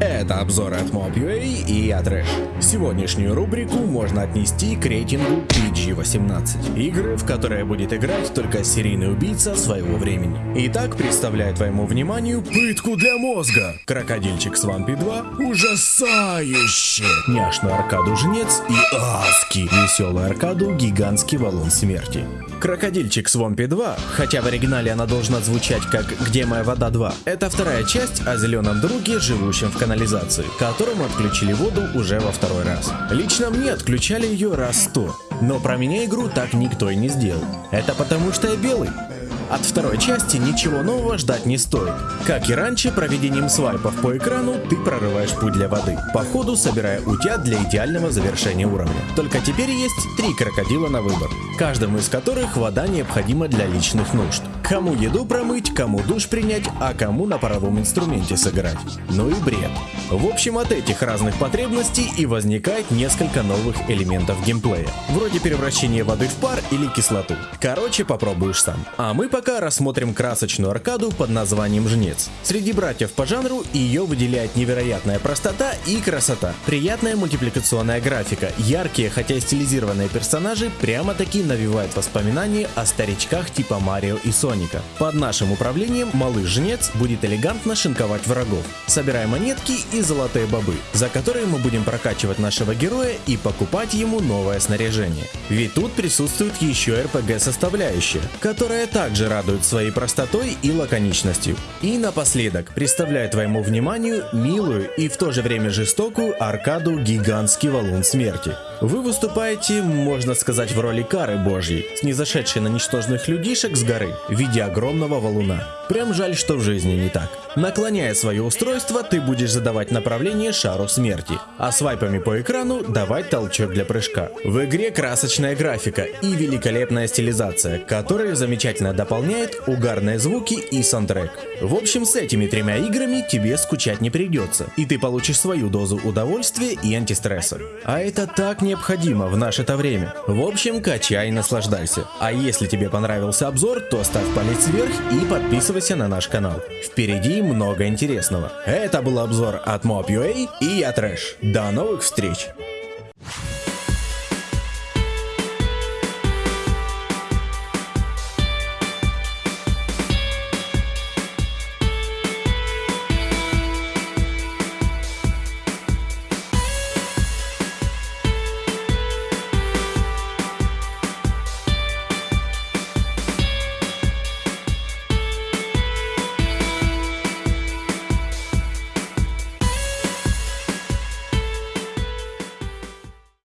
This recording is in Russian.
Это обзоры от Mob.ua и я Трэш. Сегодняшнюю рубрику можно отнести к рейтингу PG-18. Игры, в которые будет играть только серийный убийца своего времени. Итак, представляю твоему вниманию пытку для мозга. Крокодильчик с Вампи 2 ужасающе. Няшную аркаду Жнец и Аски. Веселую аркаду Гигантский Валун Смерти. Крокодильчик Свомпи 2, хотя в оригинале она должна звучать как «Где моя вода 2», это вторая часть о зеленом друге, живущем в канализации, которому отключили воду уже во второй раз. Лично мне отключали ее раз сто, но про меня игру так никто и не сделал. Это потому что я белый. От второй части ничего нового ждать не стоит. Как и раньше, проведением свайпов по экрану ты прорываешь путь для воды, по ходу собирая утят для идеального завершения уровня. Только теперь есть три крокодила на выбор, каждому из которых вода необходима для личных нужд. Кому еду промыть, кому душ принять, а кому на паровом инструменте сыграть. Ну и бред. В общем, от этих разных потребностей и возникает несколько новых элементов геймплея, вроде превращения воды в пар или кислоту. Короче, попробуешь сам. А мы пока рассмотрим красочную аркаду под названием Жнец. Среди братьев по жанру ее выделяет невероятная простота и красота. Приятная мультипликационная графика, яркие, хотя и стилизированные персонажи прямо-таки навевают воспоминания о старичках типа Марио и Соника. Под нашим управлением малыш Жнец будет элегантно шинковать врагов, собирая монетки и золотые бобы, за которые мы будем прокачивать нашего героя и покупать ему новое снаряжение. Ведь тут присутствует еще RPG составляющая, которая также радует своей простотой и лаконичностью. И напоследок, представляю твоему вниманию милую и в то же время жестокую аркаду «Гигантский валун смерти». Вы выступаете, можно сказать, в роли кары божьей, снизошедшей на ничтожных людишек с горы виде огромного валуна. Прям жаль, что в жизни не так. Наклоняя свое устройство, ты будешь задавать направление шару смерти, а свайпами по экрану давать толчок для прыжка. В игре красочная графика и великолепная стилизация, которые замечательно дополняет угарные звуки и саундтрек. В общем, с этими тремя играми тебе скучать не придется, и ты получишь свою дозу удовольствия и антистресса. А это так необходимо в наше-то время. В общем, качай и наслаждайся. А если тебе понравился обзор, то ставь палец вверх и подписывайся на наш канал. Впереди много интересного. Это был обзор от Mob.ua и я Трэш. До новых встреч!